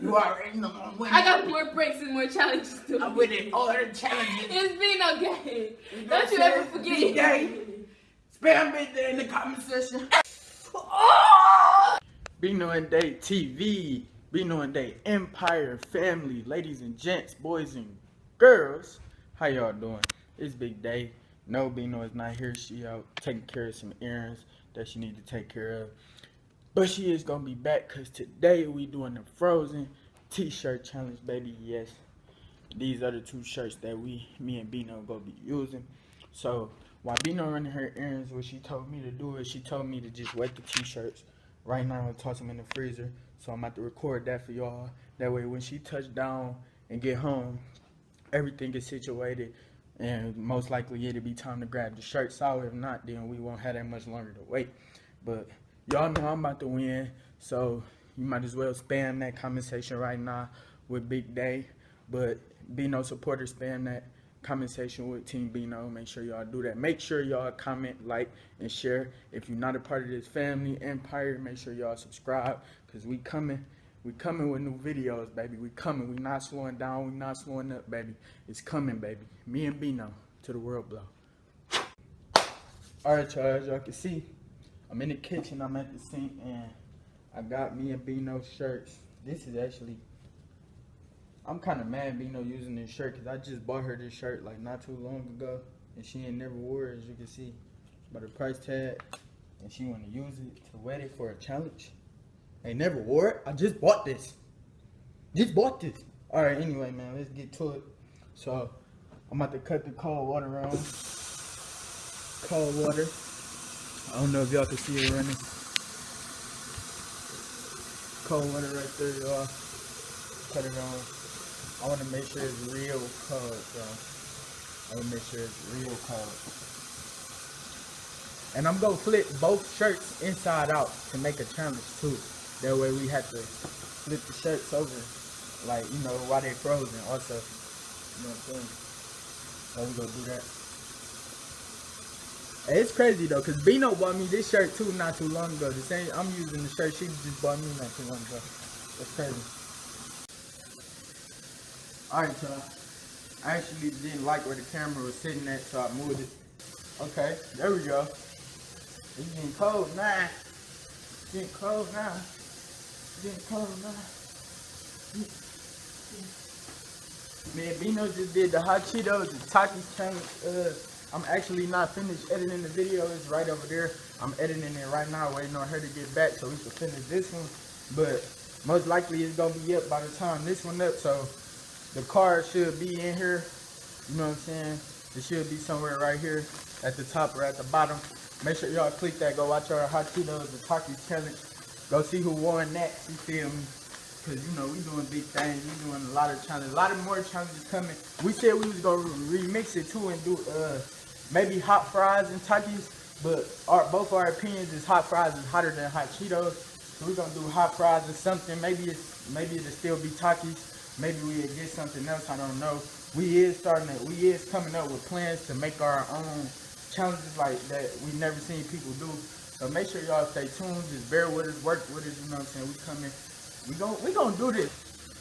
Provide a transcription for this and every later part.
You already know I'm winning. I got more breaks and more challenges to I'm winning all the challenges. It's been okay. You Don't you ever forget Big it. day. Spam big day in the comment section. Bino and Day TV. Bino and Day Empire family. Ladies and gents, boys and girls. How y'all doing? It's Big Day. No, Bino is not here. She out taking care of some errands that she need to take care of. But she is gonna be back because today we doing the Frozen T-shirt challenge, baby. Yes, these are the two shirts that we, me and Bino, gonna be using. So while Bino running her errands, what she told me to do is she told me to just wet the T-shirts right now and toss them in the freezer. So I'm about to record that for y'all. That way, when she touch down and get home, everything is situated. And most likely it'll be time to grab the shirts out. If not, then we won't have that much longer to wait. But y'all know I'm about to win, so you might as well spam that comment section right now with Big Day. But Bino supporters, spam that comment section with Team Bino. Make sure y'all do that. Make sure y'all comment, like, and share. If you're not a part of this family empire, make sure y'all subscribe because we coming. We coming with new videos, baby. We coming. We not slowing down. We not slowing up, baby. It's coming, baby. Me and Bino to the world blow. All right, y'all. As y'all can see, I'm in the kitchen. I'm at the sink, and I got me and Bino shirts. This is actually. I'm kind of mad Bino using this shirt because I just bought her this shirt like not too long ago, and she ain't never wore it, as you can see. But the price tag, and she want to use it to wet it for a challenge. Ain't never wore it. I just bought this. Just bought this. All right. Anyway, man, let's get to it. So I'm about to cut the cold water on. Cold water. I don't know if y'all can see it running. Cold water right there, y'all. Cut it on. I want to make sure it's real cold, y'all. I want to make sure it's real cold. And I'm gonna flip both shirts inside out to make a challenge too. That way we have to flip the shirts over, like you know, while they're frozen. Also, you know what I'm saying? So we gonna do that. It's crazy though, cause Bino bought me this shirt too not too long ago. The same, I'm using the shirt she just bought me not too long ago. That's crazy. All right, y'all. I actually didn't like where the camera was sitting at, so I moved it. Okay, there we go. It's getting cold now. It's getting cold now. It's getting cold now. Man, Bino just did the hot Cheetos, the Takis challenge. Uh, I'm actually not finished editing the video. It's right over there. I'm editing it right now, waiting on her to get back so we can finish this one. But most likely it's gonna be up by the time this one up. So the card should be in here. You know what I'm saying? It should be somewhere right here at the top or at the bottom. Make sure y'all click that. Go watch our Hot Cheetos, the Takis challenge. Go see who won that. You feel me? Cause you know we doing big things. We doing a lot of challenges. A lot of more challenges coming. We said we was gonna remix it too and do uh maybe hot fries and Takis. But our both our opinions is hot fries is hotter than hot Cheetos. So we're gonna do hot fries or something. Maybe it's maybe it'll still be Takis. Maybe we'll get something else. I don't know. We is starting to, we is coming up with plans to make our own challenges like that we never seen people do. So make sure y'all stay tuned. Just bear with us, work with us. You know what I'm saying? We coming. We gon' we gonna do this.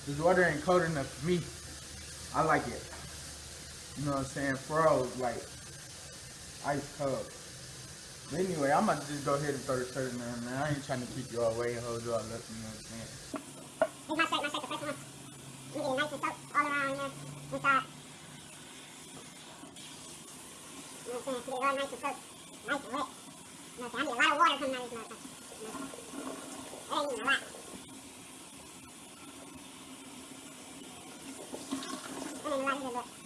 This water ain't cold enough for me. I like it. You know what I'm saying? Froze like ice cold. But anyway, I'm about to just go ahead and throw the shirt in there, man. I ain't trying to keep you all waiting, hold you all up. You know what I'm saying? Here's my shirt, my shirt, the first one. Get nice and all around here, inside. You know what I'm saying? Get all nice and nice and wet. You know what I'm saying? I need a lot of water coming out of this motherfucker. A lot. A lot either,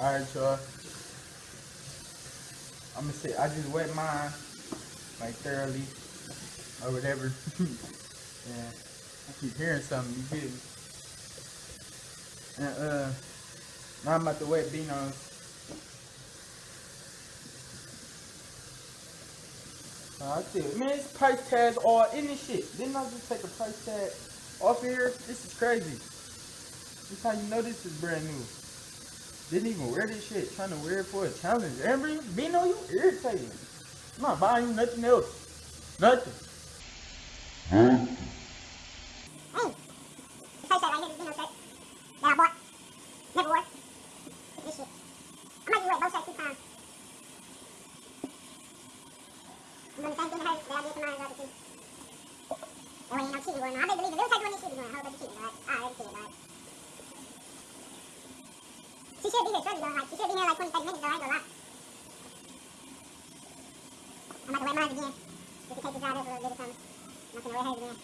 but Alright, y'all. I'm gonna say I just wet mine like thoroughly or whatever. yeah, I keep hearing something. You me? And uh, now I'm about to wet. Uh, I said, man, this price tag's all in this shit. Didn't I just take a price tag off here? This is crazy. This is how you know this is brand new. Didn't even wear this shit. Trying to wear it for a challenge. Every Bino, you irritating. I'm not buying you nothing else. Nothing. Hey, this shirt right here, this Bino shirt that I bought. Never wore. This shit. I might be wearing both shirts two times. I'm doing the same thing to her that I did to mine the other two. That way ain't no cheating going on. I believe the little shirt one this shit be going. A whole bunch of cheating, right? I already see it, right? Be here be here like 20, 30 minutes though. I. I'm about to mine again. Take this out a little bit something. I'm gonna hers again.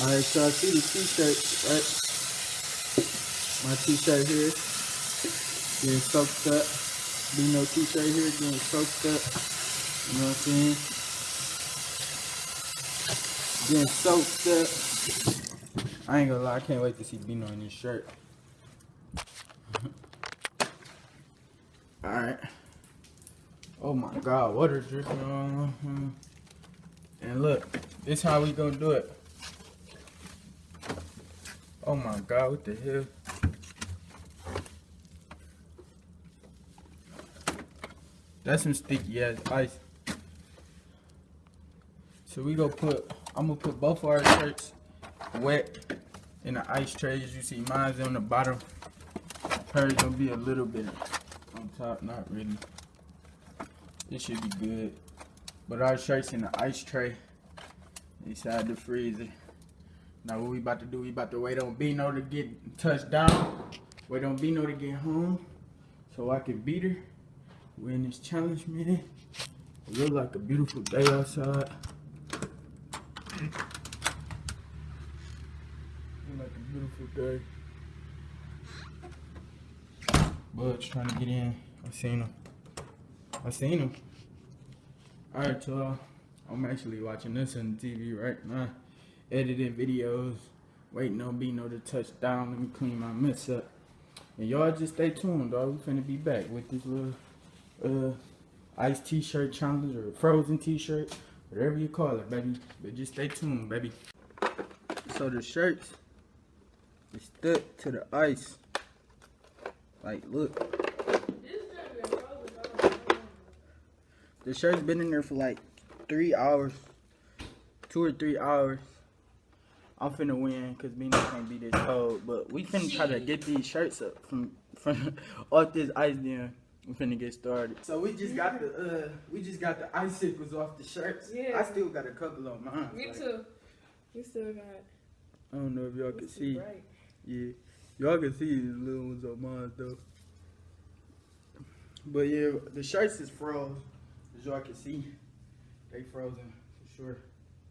Alright, so I see the t-shirt, right? My t-shirt here. Getting soaked up. Bino t-shirt here getting soaked up. You know what I'm saying? Getting soaked up. I ain't gonna lie, I can't wait to see Bino in this shirt. Alright. Oh my god, water dripping on. Uh-huh. And look, this how we gonna do it. Oh my god, what the hell? That's some sticky ass ice. So we gonna put, I'm gonna put both of our shirts wet in the ice tray. As you see, mine's on the bottom. Hers gonna be a little bit on top, not really. It should be good. But our shirts in the ice tray inside the freezer. Now what we about to do, we about to wait on Bino to get touched down. Wait on Bino to get home so I can beat her. Win this challenge, man. It look like a beautiful day outside. Look like a beautiful day. Trying to get in. I seen him. I seen him. Alright, y'all. I'm actually watching this on TV right now editing videos, waiting on Bino to touch down. Let me clean my mess up. And y'all just stay tuned, dog. We finna be back with this little uh ice t-shirt challenge or frozen t-shirt, whatever you call it, baby. But just stay tuned, baby. So the shirts is stuck to the ice. Like, look. The shirt's been in there for like three hours, two or three hours. I'm finna win because Bino can't be this cold. But we finna try to get these shirts up from from off this ice then. We finna get started. So we just got the uh we just got the icicles off the shirts. Yeah. I still got a couple on mine. Me Like, too. We still got. I don't know if y'all can see. Right. Yeah. Y'all can see these little ones on mine though. But yeah, the shirts is froze. As y'all can see. They frozen for sure.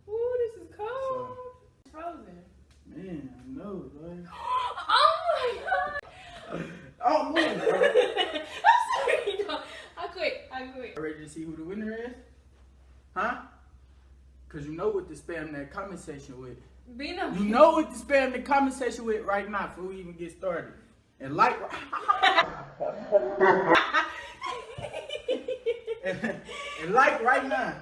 Ooh, this is cold. So- It's frozen. Man, I know, like. Oh my god. Oh, bro. I'm sorry. No, I quit. I quit. Ready to see who the winner is? Huh? Cause you know what to spam that comment section with. Bino. You know what to spam the comment section with right now before we even get started. And like and like right now.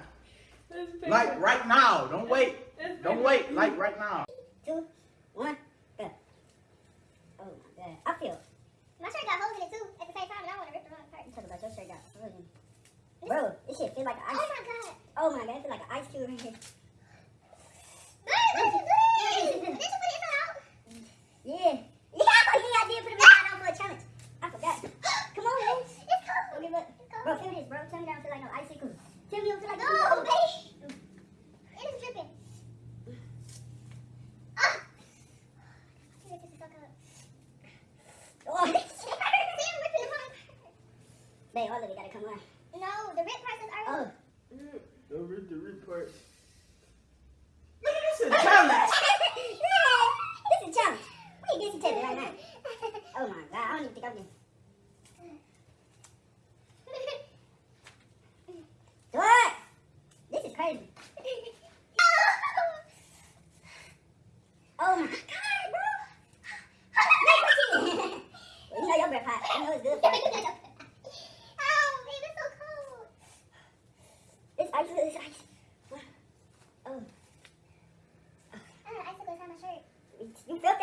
Like right now. Don't wait. Don't wait. Like right now. Two, one, go. Oh my god. I feel. My shirt got holes in it too at the same time, and I want to rip the wrong part. You talk about your shirt got holes in it. Bro, this shit feel like an ice. Oh my god. Oh my god, it feel like an ice cube right here. Yeah. Yeah, yeah, I did put a inside on for a challenge. I forgot. Come on, man. It's cold. Don't give up. Bro, feel this, bro. Tell me that don't feel like no icicle. Tell me you don't feel like no, baby. It is dripping. Ah. This is so cold. Oh, this shit hurts. See, I'm ripping the wrong part. Babe, all of it gotta come on. No, the rip part is already. Oh. The rip. Man, this is a challenge. this is a challenge. We need this to right now. Oh my god, I don't even think I'm.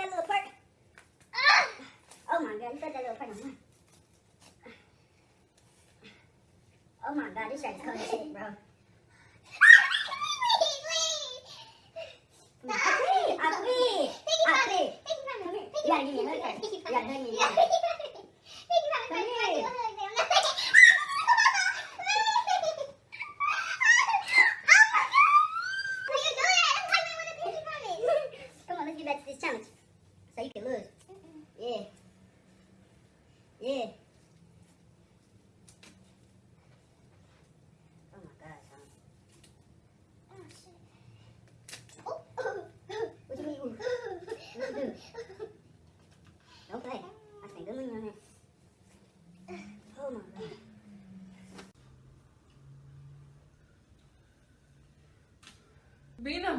that little part. Ah! Oh my god, you got that little part on mine. Ah! Ah! Oh my god, this is bro.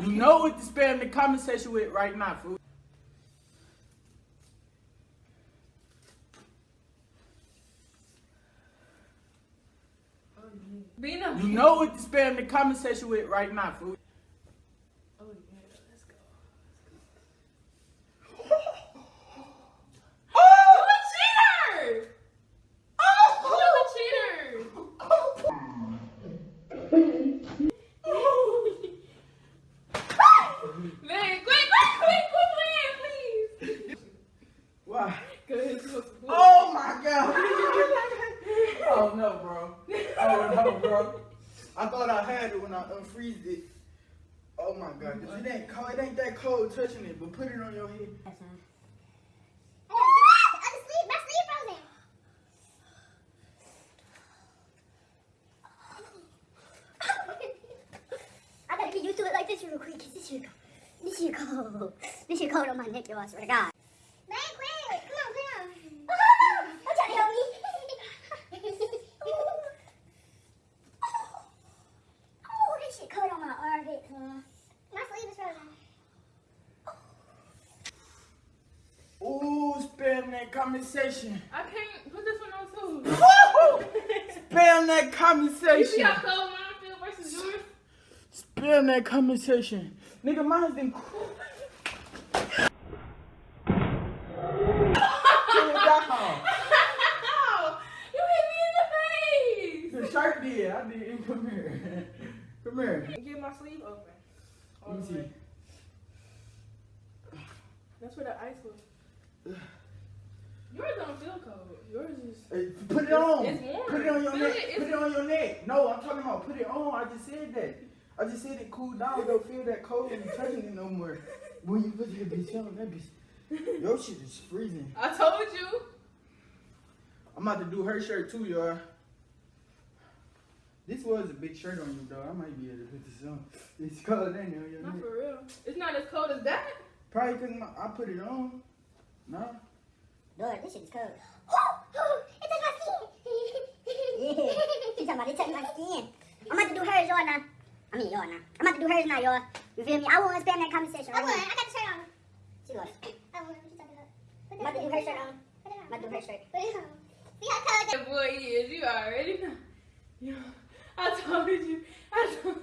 Oh, you know what to spam the comment section with right now, fool. You know what to spam the comment section with right now, fool. Oh yeah, let's go. Oh! You a cheater! You a cheater! Man, quit, quit, quit, quit playing, please. Why? Good. Oh my god! oh no, bro. Oh no, bro. I thought I had it when I unfreezed it. Oh my god. It ain't cold. It ain't that cold touching it, but put it on your head. That's fine. I gotta get used to get you to it like this real quick, 'cause this shit cold. This shit cold. This shit cold on my neck, yo, I swear to God. Man, quit! Come on, come on. Don't try to help me. oh, this shit cold on my armpit, huh? My sleeve is frozen. Ooh, spam that comment section. I can't put this one on too. Woo! That comment You see section. how cold mine feel versus yours? Spam that comment section. Nigga, mine's been cool. Ow! You hit me in the face! The shirt did. I did. Come here. Come here. Get my sleeve open. All Let me see. way. That's where the ice was. Yours don't feel cold. Yours is. Hey, put it on. It's warm. Put it on your Feel neck. Put it on your neck. No, I'm talking about put it on. I just said that. I just said it cool down. Don't feel that cold when you're touching it no more. When you put that bitch on, that bitch. Your shit is freezing. I told you. I'm about to do her shirt too, y'all. This was a big shirt on you, though. I might be able to put this on. It's cold, ain't it? on Not for real. It's not as cold as that. Probably because I put it on. No. Lord, this shit is cold. it touched my skin. yeah. She's talking about my skin. I'm about to do hers, y'all now. I mean, y'all now. I'm about to do hers now, y'all. You feel me? I won't spam that conversation. I Right won. now. I got the shirt on. She lost. I won. What you talking about? I'm about to do her shirt on. Put. I'm about to do her shirt. Put it on. See how cold That boy is. You already know. You, I told you. I told,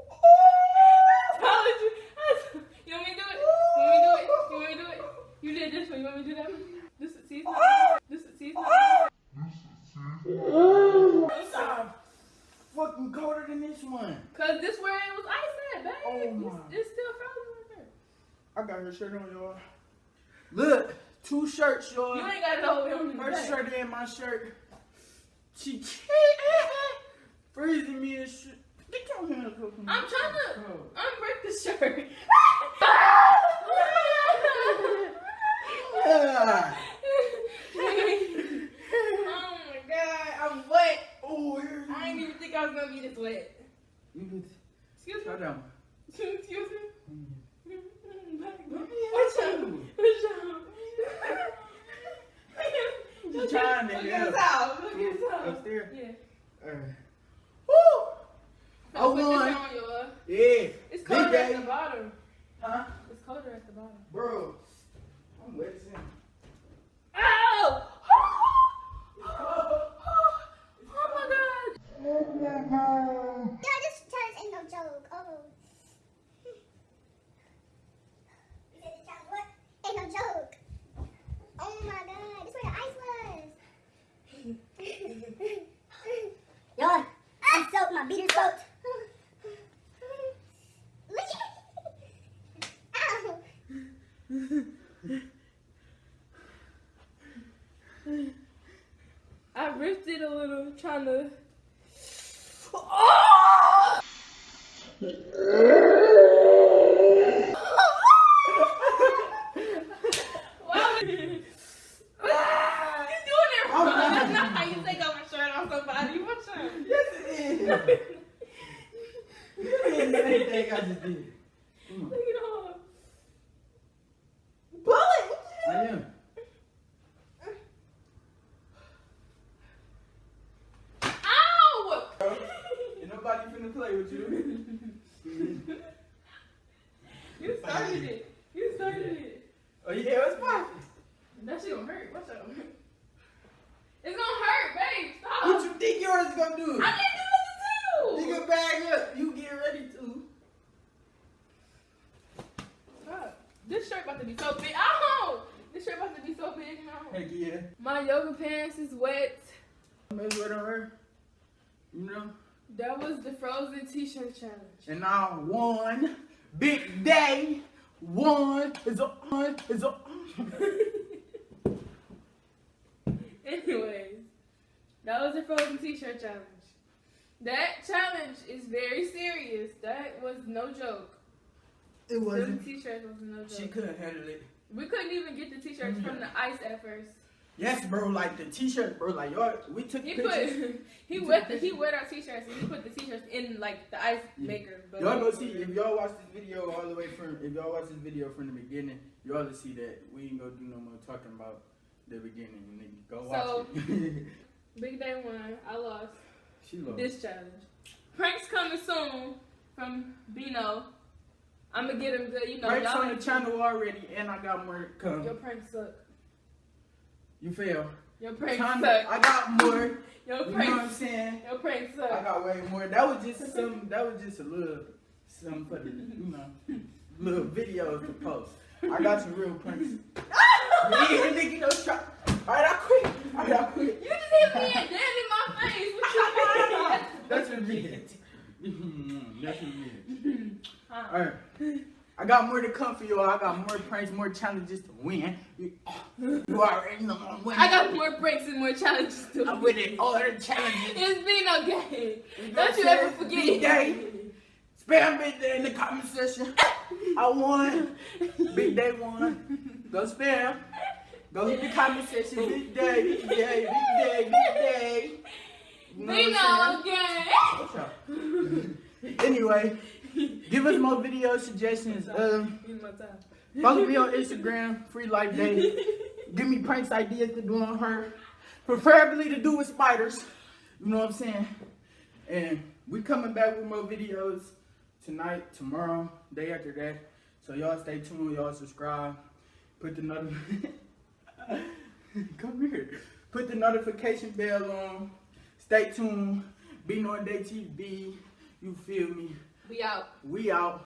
I told you. I told, you want me to do it? You want me to do it? You want me to do it? You did this one. You want me to do that one? This is season. This is season. It's uh, fucking colder than this one. Cause this where it was ice at, babe. Oh, It's- my. It's still frozen right there. I got her shirt on, y'all. Look, two shirts, y'all. You ain't got it all on the Her back. shirt and my shirt. She freezing me and shit. Get your hands up. from me. I'm trying to Oh. unbreak the shirt. Ah. oh my god, I'm wet. Oh, here I didn't even think I was gonna be this wet. You could Excuse me. that one. Excuse me. What's up? What's up? She's trying to Look help. at this. Look at. Upstairs? Yeah. Uh, woo! I won. on Yeah. It's colder at the bottom. Huh? It's colder at the bottom. Bro, I'm wet as hell. Ow! Oh my god! Yeah, this challenge ain't no joke. Oh. You said this challenge what? Ain't no joke. Oh my god, this where the ice was. beat his throat. Look at Ow. I ripped it a little, trying to. Why would you? You're doing it wrong. That's not how you take off a shirt on somebody. What's up? Yes, it is. You didn't do anything I just did. Come on. Look at all. Pull it. I am. Ow! Ain't nobody finna play with you. You started it. You started it. Oh yeah, it's fine. That shit gonna hurt. What's up? It's gonna hurt, babe. Stop. What you think yours is gonna do? I didn't do nothing Nigga, bag up. You get ready to. Stop. This shirt about to be so big. Oh, This shirt about to be so big now. Heck yeah. My yoga pants is wet. Maybe what on her. You know? That was the frozen t-shirt challenge. And now one big day. One is a one is a Anyways, that was the frozen t-shirt challenge. That challenge is very serious. That was no joke. It wasn't. t-shirts was no joke. She couldn't handle it. We couldn't even get the t-shirts mm-hmm. from the ice at first. Yes, bro. Like the t-shirt, bro. Like y'all, we took He pictures. put he wet the, he wet our t-shirts and he put the t-shirts in like the ice Yeah. maker. But Y'all go see if y'all watch this video all the way from if y'all watch this video from the beginning, y'all will see that we ain't gonna do no more talking about the beginning. Nigga, go watch So- it. Big day one, I lost she lost. this challenge. Pranks coming soon from Bino. I'm gonna get him the you know Pranks on the channel already, and I got more coming. come. Your pranks suck. You fail. Your pranks Time- suck. I got more. Your You know what I'm saying? Your prank pranks I got way more. That was just some. That was just a little, some for the, you know, little videos to post. I got some real pranks. yeah, nigga, no try. All right, I quit. All right, I quit. You just hit me and dead in my face. What you mean? That's revenge. Mm, That's revenge. Huh. Alright. I got more to come for y'all. I got more pranks, more challenges to win. You, already know I'm winning. I got more breaks and more challenges to win. I'm winning all the challenges. It's been okay. You know Don't you ever forget Big day. it. Spam big day in the comment section. I won. Big day won. Go spam. Go hit the comment section. Big day, big day, big day, big day. You know I'm saying? again. Anyway, give us more video suggestions. Um, Use my time. follow me on Instagram, Free Life Day. Give me pranks ideas to do on her, preferably to do with spiders. You know what I'm saying? And we coming back with more videos tonight, tomorrow, day after that. So y'all stay tuned. Y'all subscribe. Put the notification. Come here. Put the notification bell on. Stay tuned. Be on Day TV. You feel me? We out. We out.